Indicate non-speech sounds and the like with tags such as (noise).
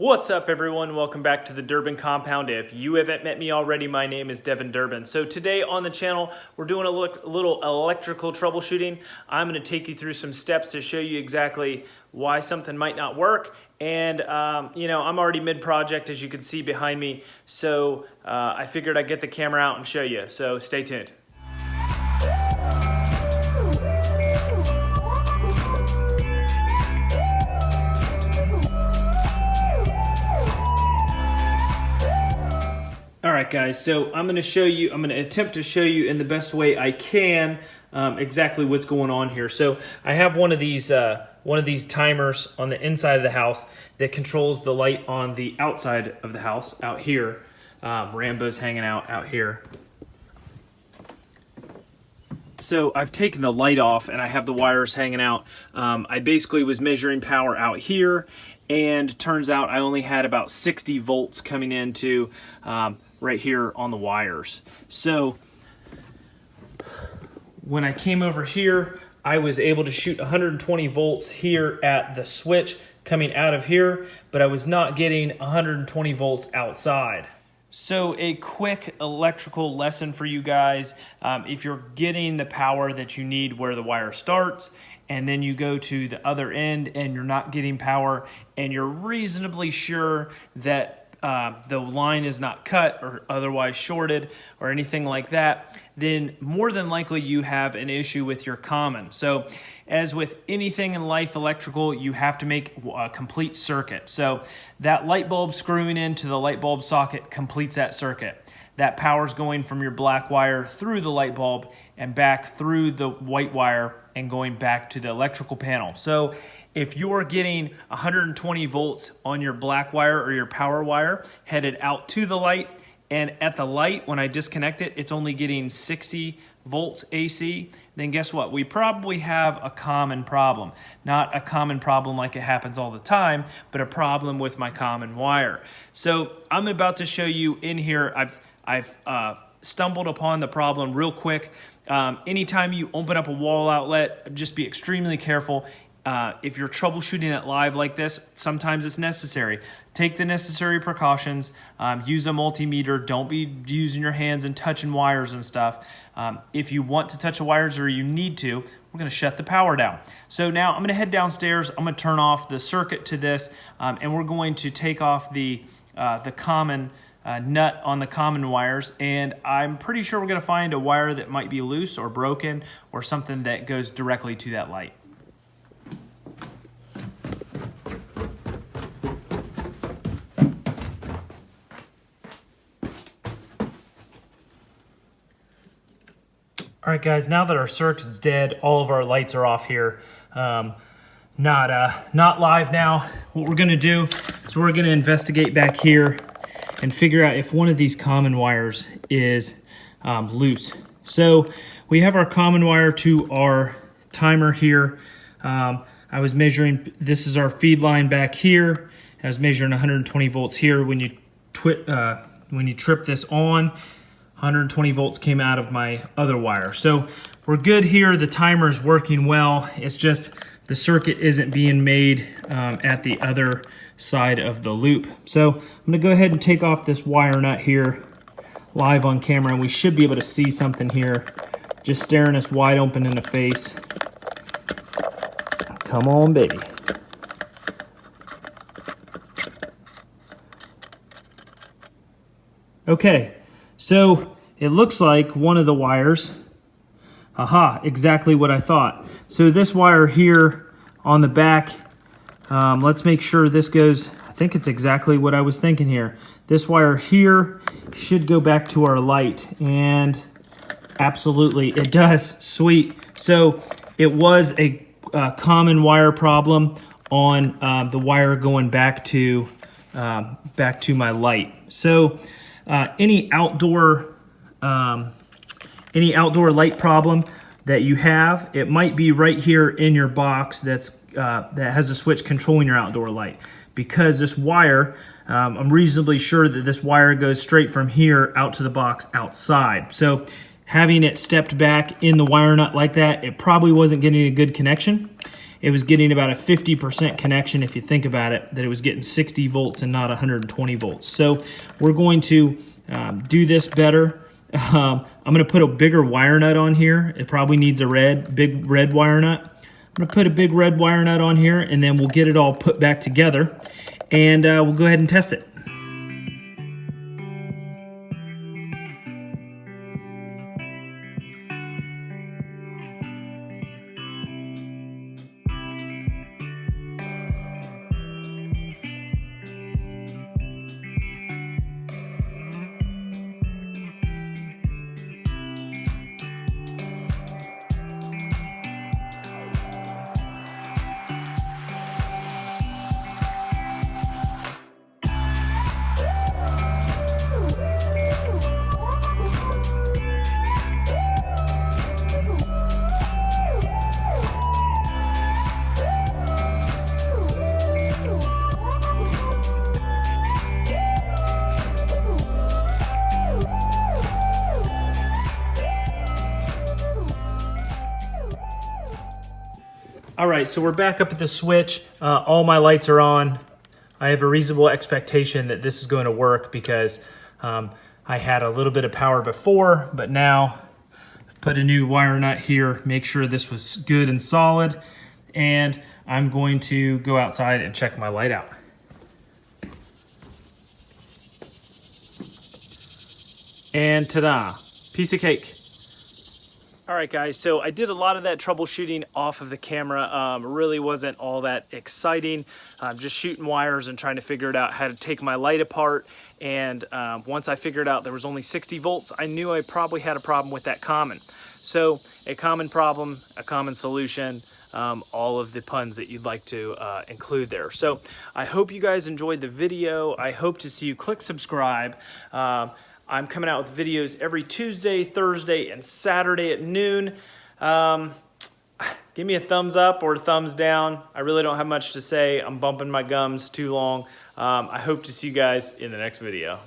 What's up everyone? Welcome back to the Durbin Compound. If you haven't met me already, my name is Devin Durbin. So today on the channel, we're doing a little electrical troubleshooting. I'm gonna take you through some steps to show you exactly why something might not work. And um, you know, I'm already mid-project as you can see behind me. So uh, I figured I'd get the camera out and show you. So stay tuned. Right, guys, so I'm gonna show you, I'm gonna attempt to show you in the best way I can um, exactly what's going on here. So I have one of these uh, one of these timers on the inside of the house that controls the light on the outside of the house out here. Um, Rambo's hanging out out here. So I've taken the light off and I have the wires hanging out. Um, I basically was measuring power out here and turns out I only had about 60 volts coming into um, right here on the wires. So when I came over here, I was able to shoot 120 volts here at the switch coming out of here, but I was not getting 120 volts outside. So a quick electrical lesson for you guys. Um, if you're getting the power that you need where the wire starts and then you go to the other end and you're not getting power and you're reasonably sure that uh, the line is not cut or otherwise shorted or anything like that, then more than likely you have an issue with your common. So as with anything in life electrical, you have to make a complete circuit. So that light bulb screwing into the light bulb socket completes that circuit. That power is going from your black wire through the light bulb and back through the white wire and going back to the electrical panel. So if you're getting 120 volts on your black wire or your power wire headed out to the light, and at the light, when I disconnect it, it's only getting 60 volts AC, then guess what? We probably have a common problem. Not a common problem like it happens all the time, but a problem with my common wire. So I'm about to show you in here, I've, I've uh, stumbled upon the problem real quick. Um, anytime you open up a wall outlet, just be extremely careful. Uh, if you're troubleshooting it live like this, sometimes it's necessary. Take the necessary precautions. Um, use a multimeter. Don't be using your hands and touching wires and stuff. Um, if you want to touch the wires or you need to, we're going to shut the power down. So now I'm going to head downstairs. I'm going to turn off the circuit to this, um, and we're going to take off the uh, the common uh, nut on the common wires and I'm pretty sure we're to find a wire that might be loose or broken or something that goes directly to that light. All right, guys, now that our circuit's dead, all of our lights are off here. Um, not, uh, not live now. What we're gonna do is we're gonna investigate back here and figure out if one of these common wires is um, loose. So we have our common wire to our timer here. Um, I was measuring, this is our feed line back here. I was measuring 120 volts here. When you, uh, when you trip this on, 120 volts came out of my other wire. So we're good here. The timer is working well. It's just the circuit isn't being made um, at the other side of the loop. So I'm gonna go ahead and take off this wire nut here live on camera and we should be able to see something here just staring us wide open in the face. Come on, baby. Okay, so it looks like one of the wires, aha, exactly what I thought. So this wire here on the back, um, let's make sure this goes, I think it's exactly what I was thinking here. This wire here should go back to our light and absolutely it does, sweet. So it was a, a common wire problem on uh, the wire going back to uh, back to my light. So uh, any outdoor um, any outdoor light problem that you have, it might be right here in your box that's uh, that has a switch controlling your outdoor light. Because this wire, um, I'm reasonably sure that this wire goes straight from here out to the box outside. So having it stepped back in the wire nut like that, it probably wasn't getting a good connection. it was getting about a 50% connection if you think about it, that it was getting 60 volts and not 120 volts. So we're going to um, do this better. Um, I'm gonna put a bigger wire nut on here. It probably needs a red, big red wire nut. I'm gonna put a big red wire nut on here and then we'll get it all put back together and uh, we'll go ahead and test it. All right, so we're back up at the switch. Uh, all my lights are on. I have a reasonable expectation that this is going to work because um, I had a little bit of power before, but now I've put a new wire nut here, make sure this was good and solid, and I'm going to go outside and check my light out. And ta-da, piece of cake. All right, guys, so I did a lot of that troubleshooting off of the camera. Um, really wasn't all that exciting. Um, just shooting wires and trying to figure it out how to take my light apart. And um, once I figured out there was only 60 volts, I knew I probably had a problem with that common. So a common problem, a common solution, um, all of the puns that you'd like to uh, include there. So I hope you guys enjoyed the video. I hope to see you click subscribe. Uh, I'm coming out with videos every Tuesday, Thursday, and Saturday at noon. Um, (sighs) give me a thumbs up or a thumbs down. I really don't have much to say. I'm bumping my gums too long. Um, I hope to see you guys in the next video.